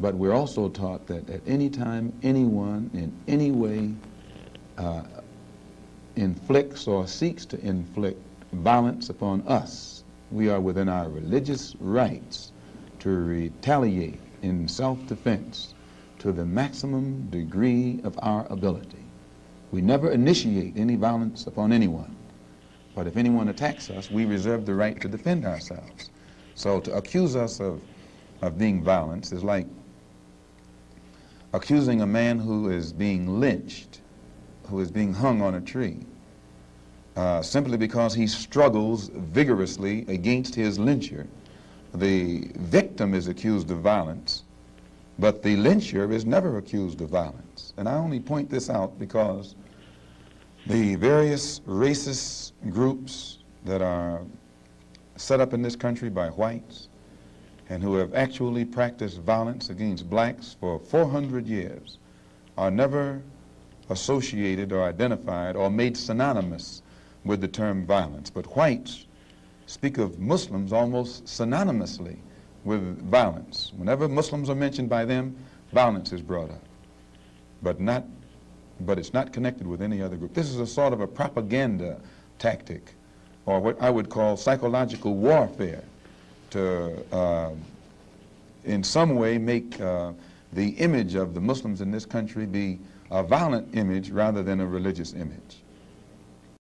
But we're also taught that at any time, anyone in any way uh, inflicts or seeks to inflict violence upon us, we are within our religious rights to retaliate in self-defense to the maximum degree of our ability. We never initiate any violence upon anyone, but if anyone attacks us, we reserve the right to defend ourselves. So to accuse us of, of being violent is like accusing a man who is being lynched, who is being hung on a tree, uh, simply because he struggles vigorously against his lyncher. The victim is accused of violence, but the lyncher is never accused of violence. And I only point this out because the various racist groups that are set up in this country by whites and who have actually practiced violence against blacks for 400 years are never associated or identified or made synonymous with the term violence. But whites speak of Muslims almost synonymously with violence. Whenever Muslims are mentioned by them, violence is brought up, but not, but it's not connected with any other group. This is a sort of a propaganda tactic, or what I would call psychological warfare to, uh, in some way, make uh, the image of the Muslims in this country be a violent image rather than a religious image.